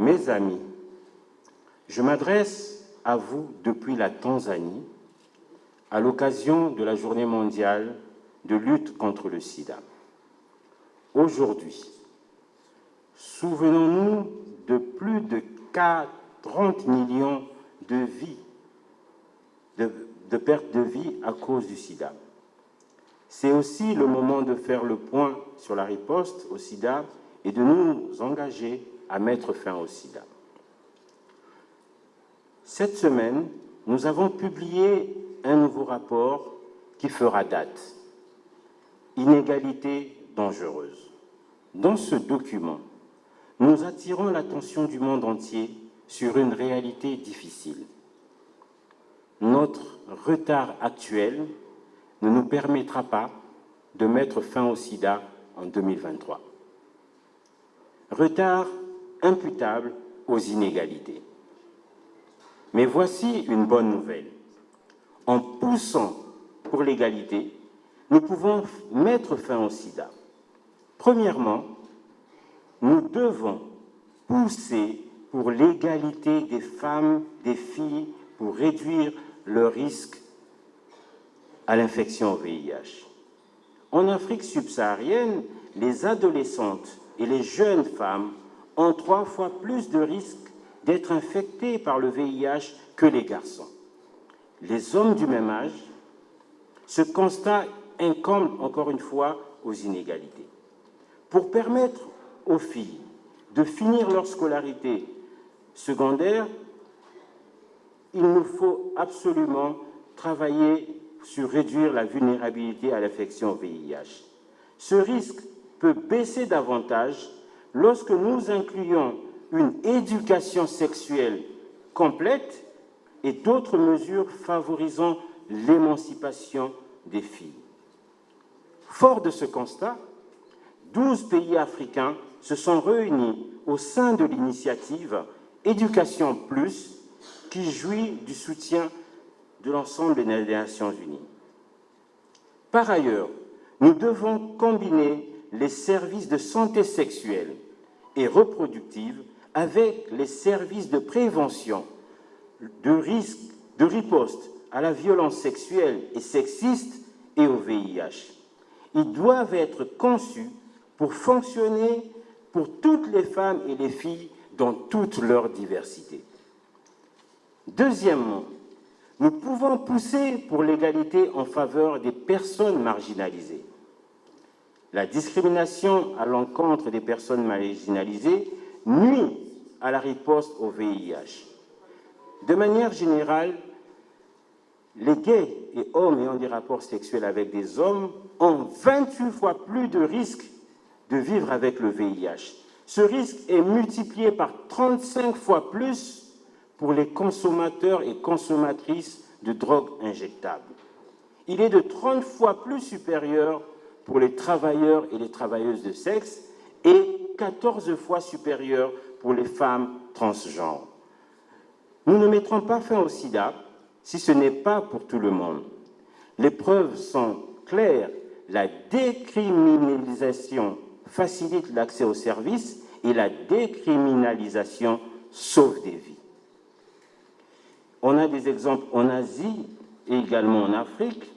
Mes amis, je m'adresse à vous depuis la Tanzanie à l'occasion de la journée mondiale de lutte contre le sida. Aujourd'hui, souvenons-nous de plus de 30 millions de vies, de, de pertes de vie à cause du sida. C'est aussi le moment de faire le point sur la riposte au sida et de nous engager à mettre fin au sida. Cette semaine, nous avons publié un nouveau rapport qui fera date. Inégalité dangereuse. Dans ce document, nous attirons l'attention du monde entier sur une réalité difficile. Notre retard actuel ne nous permettra pas de mettre fin au sida en 2023. Retard imputable aux inégalités. Mais voici une bonne nouvelle. En poussant pour l'égalité, nous pouvons mettre fin au sida. Premièrement, nous devons pousser pour l'égalité des femmes, des filles, pour réduire le risque à l'infection au VIH. En Afrique subsaharienne, les adolescentes et les jeunes femmes ont trois fois plus de risques d'être infectées par le VIH que les garçons. Les hommes du même âge, ce constat incombe encore une fois aux inégalités. Pour permettre aux filles de finir leur scolarité secondaire, il nous faut absolument travailler sur réduire la vulnérabilité à l'infection VIH. Ce risque peut baisser davantage lorsque nous incluons une éducation sexuelle complète et d'autres mesures favorisant l'émancipation des filles. Fort de ce constat, 12 pays africains se sont réunis au sein de l'initiative Éducation Plus qui jouit du soutien de l'ensemble des Nations Unies. Par ailleurs, nous devons combiner les services de santé sexuelle et reproductive avec les services de prévention de risque de riposte à la violence sexuelle et sexiste et au VIH. Ils doivent être conçus pour fonctionner pour toutes les femmes et les filles dans toute leur diversité. Deuxièmement, nous pouvons pousser pour l'égalité en faveur des personnes marginalisées. La discrimination à l'encontre des personnes marginalisées nuit à la riposte au VIH. De manière générale, les gays et hommes ayant des rapports sexuels avec des hommes ont 28 fois plus de risques de vivre avec le VIH. Ce risque est multiplié par 35 fois plus pour les consommateurs et consommatrices de drogues injectables. Il est de 30 fois plus supérieur pour les travailleurs et les travailleuses de sexe et 14 fois supérieur pour les femmes transgenres. Nous ne mettrons pas fin au sida si ce n'est pas pour tout le monde. Les preuves sont claires. La décriminalisation facilite l'accès aux services et la décriminalisation sauve des vies. On a des exemples en Asie et également en Afrique,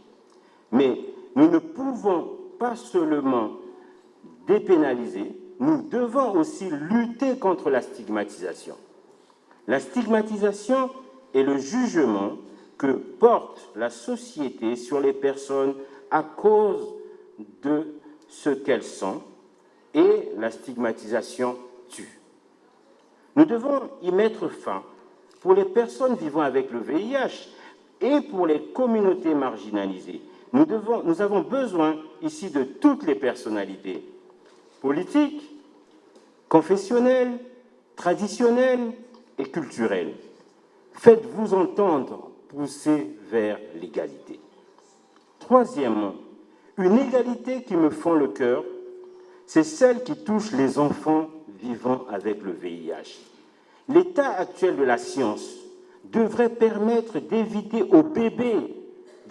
mais nous ne pouvons pas seulement dépénaliser, nous devons aussi lutter contre la stigmatisation. La stigmatisation est le jugement que porte la société sur les personnes à cause de ce qu'elles sont et la stigmatisation tue. Nous devons y mettre fin pour les personnes vivant avec le VIH et pour les communautés marginalisées. Nous, avons besoin ici de toutes les personnalités politiques, confessionnelles, traditionnelles et culturelles. Faites-vous entendre pousser vers l'égalité. Troisièmement, une égalité qui me fend le cœur, c'est celle qui touche les enfants vivant avec le VIH. L'état actuel de la science devrait permettre d'éviter aux bébés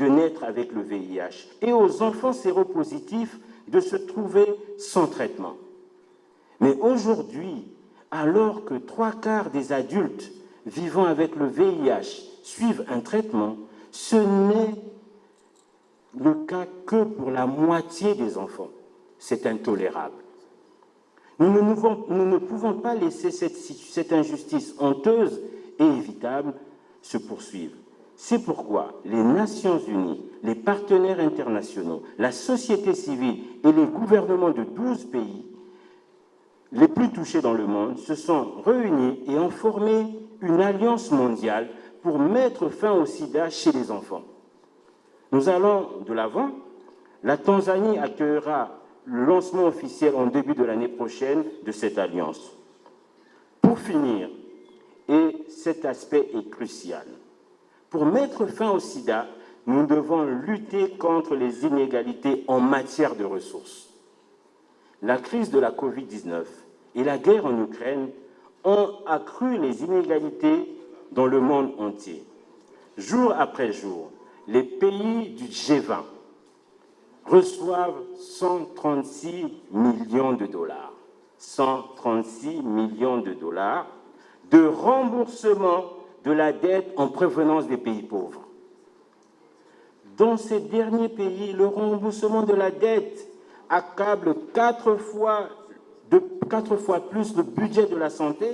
de naître avec le VIH et aux enfants séropositifs de se trouver sans traitement. Mais aujourd'hui, alors que trois quarts des adultes vivant avec le VIH suivent un traitement, ce n'est le cas que pour la moitié des enfants. C'est intolérable. Nous ne, pouvons, pas laisser cette injustice honteuse et évitable se poursuivre. C'est pourquoi les Nations Unies, les partenaires internationaux, la société civile et les gouvernements de 12 pays les plus touchés dans le monde se sont réunis et ont formé une alliance mondiale pour mettre fin au sida chez les enfants. Nous allons de l'avant. La Tanzanie accueillera le lancement officiel en début de l'année prochaine de cette alliance. Pour finir, et cet aspect est crucial, pour mettre fin au sida, nous devons lutter contre les inégalités en matière de ressources. La crise de la Covid-19 et la guerre en Ukraine ont accru les inégalités dans le monde entier. Jour après jour, les pays du G20 reçoivent 136 millions de dollars, 136 millions de dollars de remboursement de la dette en prévenance des pays pauvres. Dans ces derniers pays, le remboursement de la dette accable quatre fois, quatre fois plus le budget de la santé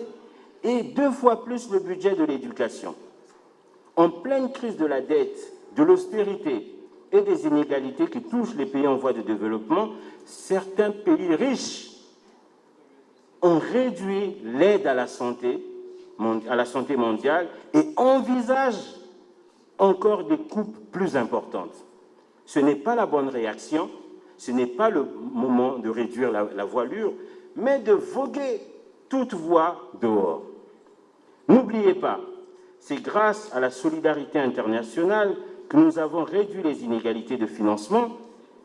et deux fois plus le budget de l'éducation. En pleine crise de la dette, de l'austérité et des inégalités qui touchent les pays en voie de développement, certains pays riches ont réduit l'aide à la santé à la santé mondiale et envisagent encore des coupes plus importantes. Ce n'est pas la bonne réaction, ce n'est pas le moment de réduire la voilure, mais de voguer toute voie dehors. N'oubliez pas, c'est grâce à la solidarité internationale que nous avons réduit les inégalités de financement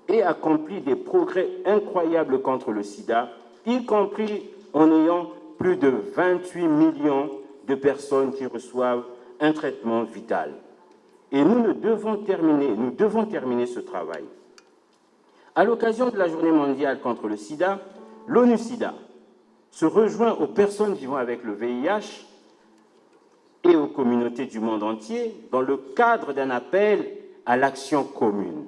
et accompli des progrès incroyables contre le sida, y compris en ayant plus de 28 millions de personnes qui reçoivent un traitement vital. Et nous, devons terminer, nous devons terminer ce travail. À l'occasion de la Journée mondiale contre le sida, l'ONU-SIDA se rejoint aux personnes vivant avec le VIH et aux communautés du monde entier dans le cadre d'un appel à l'action commune.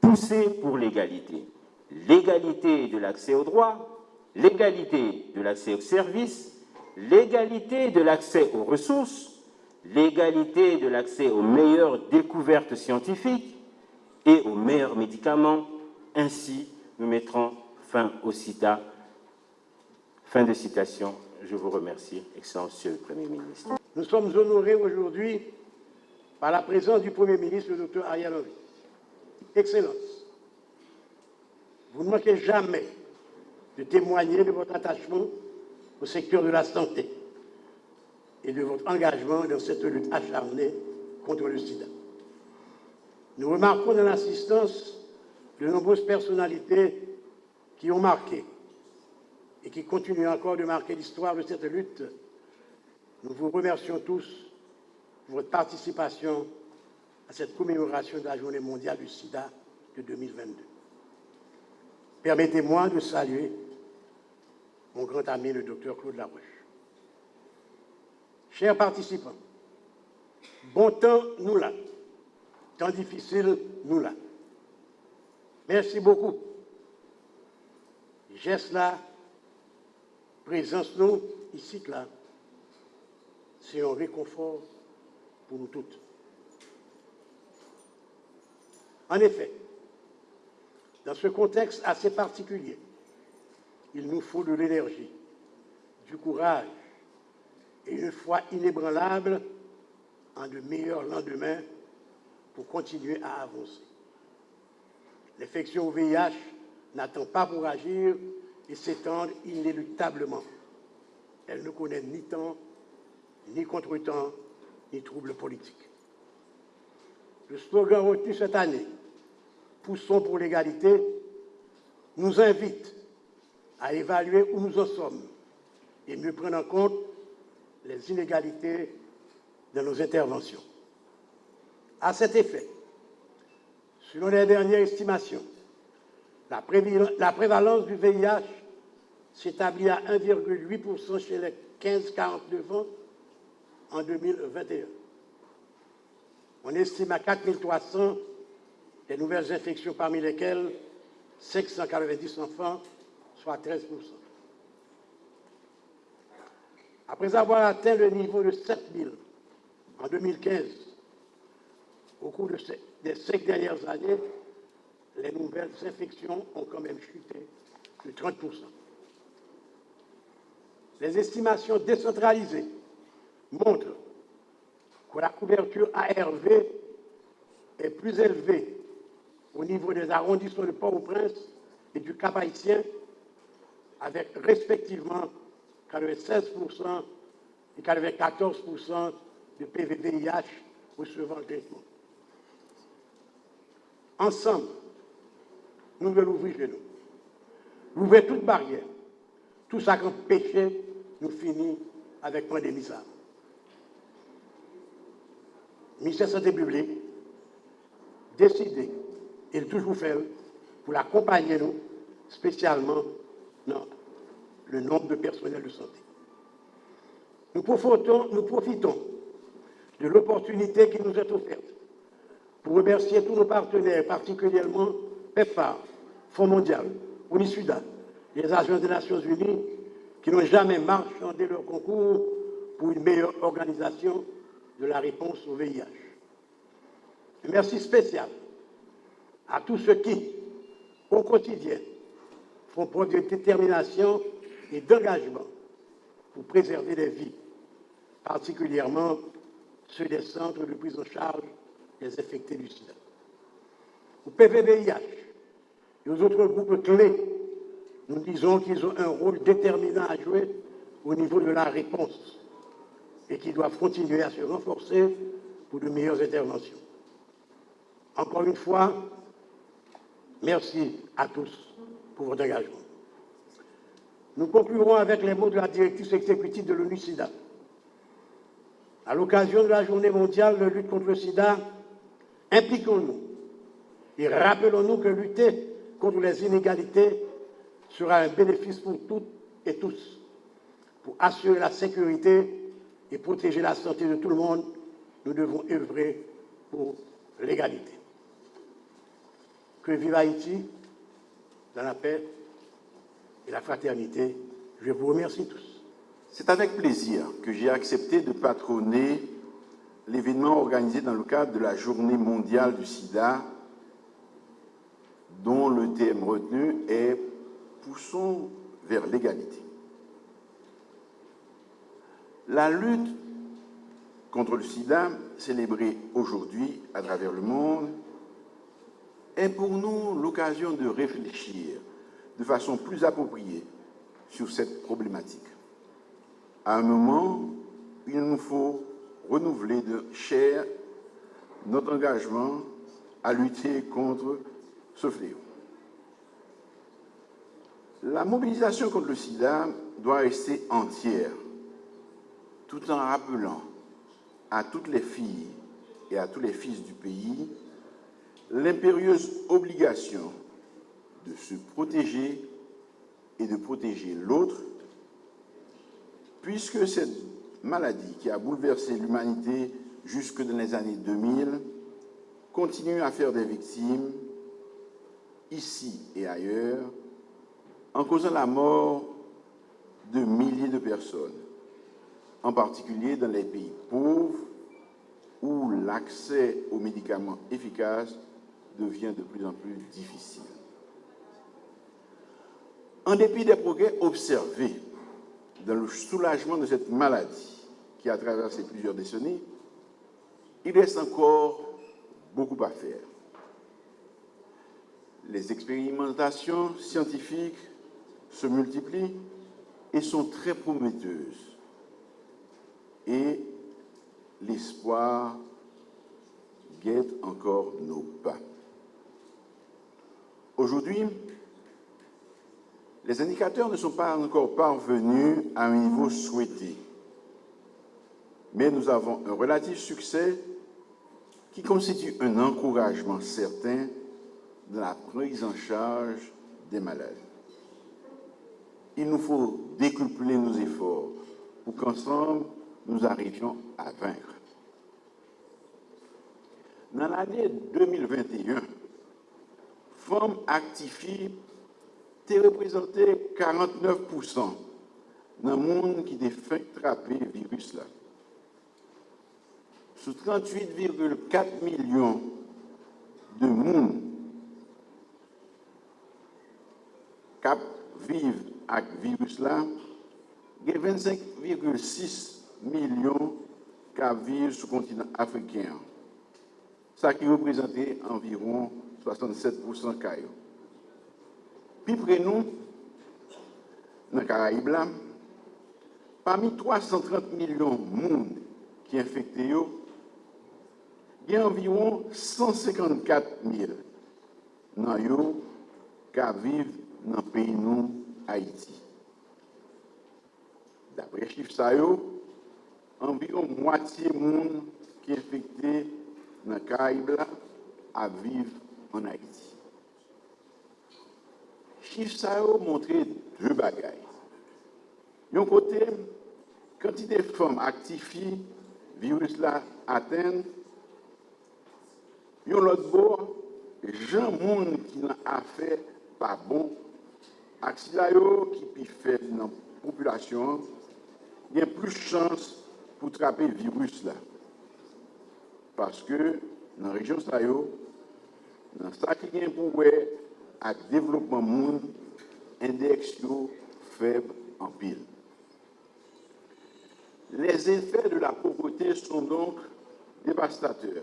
Pousser pour l'égalité. L'égalité de l'accès aux droits, l'égalité de l'accès aux services, l'égalité de l'accès aux ressources, l'égalité de l'accès aux meilleures découvertes scientifiques et aux meilleurs médicaments. Ainsi, nous mettrons fin au sida. Fin de citation. Je vous remercie, Excellent Monsieur le Premier ministre. Nous sommes honorés aujourd'hui par la présence du Premier ministre, le Dr Henry. Excellence, vous ne manquez jamais de témoigner de votre attachement au secteur de la santé et de votre engagement dans cette lutte acharnée contre le sida. Nous remarquons dans l'assistance de nombreuses personnalités qui ont marqué et qui continuent encore de marquer l'histoire de cette lutte. Nous vous remercions tous pour votre participation à cette commémoration de la Journée mondiale du sida de 2022. Permettez-moi de saluer mon grand ami, le docteur Claude Larouche. Chers participants, bon temps, nous là. Temps difficile, nous là. Merci beaucoup. Geste là, présence nous, ici, là, c'est un réconfort pour nous toutes. En effet, dans ce contexte assez particulier, il nous faut de l'énergie, du courage et une foi inébranlable en de meilleurs lendemains pour continuer à avancer. L'infection au VIH n'attend pas pour agir et s'étendre inéluctablement. Elle ne connaît ni temps, ni contretemps, ni troubles politiques. Le slogan retenu cette année, Poussons pour l'égalité, nous invite à évaluer où nous en sommes et mieux prendre en compte les inégalités de nos interventions. À cet effet, selon les dernières estimations, la, prévalence du VIH s'établit à 1,8% chez les 15-49 ans en 2021. On estime à 4300 les nouvelles infections, parmi lesquelles 590 enfants, soit 13%. Après avoir atteint le niveau de 7000 en 2015, au cours des cinq dernières années, les nouvelles infections ont quand même chuté de 30%. Les estimations décentralisées montrent que la couverture ARV est plus élevée au niveau des arrondissements de Port-au-Prince et du Cap-Haïtien, avec respectivement 96% et 94% de PVVIH recevant le traitement. Ensemble, nous devons l'ouvrir chez nous. L'ouvrir toute barrière. Tout ça qui péché nous finit avec pandémie ça. Ministère de la Santé publique décidé, et toujours fait, pour l'accompagner nous, spécialement dans le nombre de personnels de santé. Nous profitons, de l'opportunité qui nous est offerte pour remercier tous nos partenaires, particulièrement PEPFAR, Fonds mondial, UNISUDA, les agences des Nations Unies, qui n'ont jamais marchandé leur concours pour une meilleure organisation de la réponse au VIH. merci spécial à tous ceux qui, au quotidien, font preuve de détermination et d'engagement pour préserver les vies, particulièrement ceux des centres de prise en charge des infectés du sida. Au PVVIH et aux autres groupes clés, nous disons qu'ils ont un rôle déterminant à jouer au niveau de la réponse et qu'ils doivent continuer à se renforcer pour de meilleures interventions. Encore une fois, merci à tous pour votre engagement. Nous conclurons avec les mots de la directrice exécutive de l'ONU-SIDA. À l'occasion de la journée mondiale de lutte contre le sida, impliquons-nous et rappelons-nous que lutter contre les inégalités sera un bénéfice pour toutes et tous. Pour assurer la sécurité et protéger la santé de tout le monde, nous devons œuvrer pour l'égalité. Que vive Haïti dans la paix et la fraternité. Je vous remercie tous. C'est avec plaisir que j'ai accepté de patronner l'événement organisé dans le cadre de la Journée mondiale du sida, dont le thème retenu est Poussons vers l'égalité. La lutte contre le sida, célébrée aujourd'hui à travers le monde, est pour nous l'occasion de réfléchir de façon plus appropriée sur cette problématique. À un moment, il nous faut renouveler de chair notre engagement à lutter contre ce fléau. La mobilisation contre le sida doit rester entière, tout en rappelant à toutes les filles et à tous les fils du pays l'impérieuse obligation de se protéger et de protéger l'autre, puisque cette maladie qui a bouleversé l'humanité jusque dans les années 2000 continue à faire des victimes ici et ailleurs, en causant la mort de milliers de personnes, en particulier dans les pays pauvres où l'accès aux médicaments efficaces devient de plus en plus difficile. En dépit des progrès observés dans le soulagement de cette maladie qui a traversé plusieurs décennies, il reste encore beaucoup à faire. Les expérimentations scientifiques se multiplient et sont très prometteuses. Et l'espoir guette encore nos pas. Aujourd'hui, les indicateurs ne sont pas encore parvenus à un niveau souhaité, mais nous avons un relatif succès qui constitue un encouragement certain dans la prise en charge des malades. il nous faut décupler nos efforts pour qu'ensemble, nous arrivions à vaincre. Dans l'année 2021, femmes actifiées te reprezentè 49% nan moun ki te fèk trape virus la. Sou 38,4 milyon de moun kap viv ak virus la, gen 25,6 milyon kap viv sou kontinant afrikyan. Sa ki reprezentè environ 67% kayo. Pi pre nou, nan Karaiblam, pami 330 milyon moun ki infekte yo, gen environ 154 mil nan yo ka vive nan peyi nou Haiti. Dapre chif sa yo, environ mwatiye moun ki infekte nan Karaiblam a vive an Haiti. chif sa yo montre dwe bagay. Yon kote, kantite fom aktifi, virus la aten, yon lot bo, jan moun ki nan afe pa bon, ak si la yo ki pi fed nan populasyon, gen plus chans pou trape virus la. Paske nan rejyon sa yo, nan sa ki gen pou wey, ak développement moun, index faible en pile. Les effets de la pauvreté sont donc dévastateurs,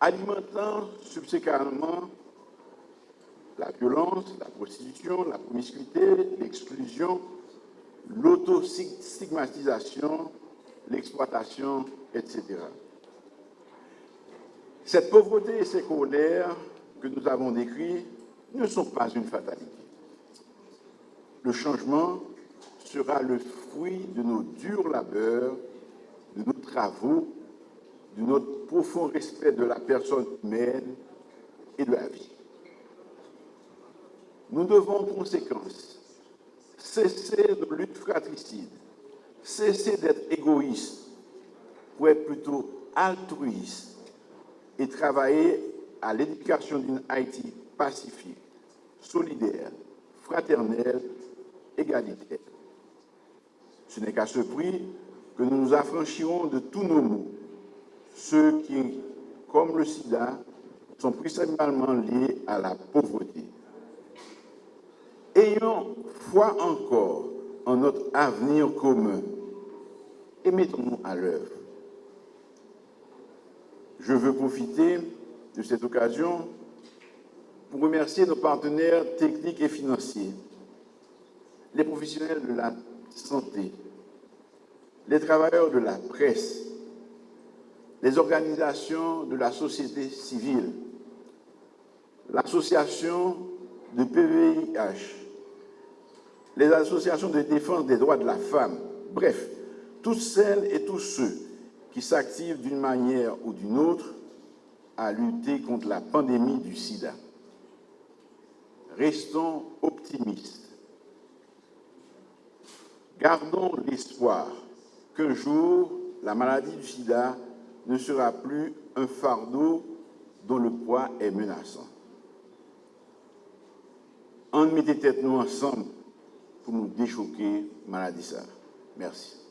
alimentant subséquemment la violence, la prostitution, la promiscuité, l'exclusion, l'autostigmatisation, l'exploitation, etc. Cette pauvreté et colères que nous avons décrits ne sont pas une fatalité. Le changement sera le fruit de nos durs labeurs, de nos travaux, de notre profond respect de la personne humaine et de la vie. Nous devons en conséquence cesser de lutte fratricide, cesser d'être égoïste pour être plutôt altruiste et travailler à l'éducation d'une Haïti pacifique, solidaire, fraternelle, égalitaire. Ce n'est qu'à ce prix que nous nous affranchirons de tous nos maux, ceux qui, comme le sida, sont principalement liés à la pauvreté. Ayons foi encore en notre avenir commun et mettons-nous à l'œuvre. Je veux profiter de cette occasion pour remercier nos partenaires techniques et financiers, les professionnels de la santé, les travailleurs de la presse, les organisations de la société civile, l'association de PVIH, les associations de défense des droits de la femme, bref, toutes celles et tous ceux qui s'activent d'une manière ou d'une autre à lutter contre la pandémie du sida. Restons optimistes. Gardons l'espoir qu'un jour, la maladie du sida ne sera plus un fardeau dont le poids est menaçant. On mettez tête nous ensemble pour nous déchoquer maladie ça. Merci.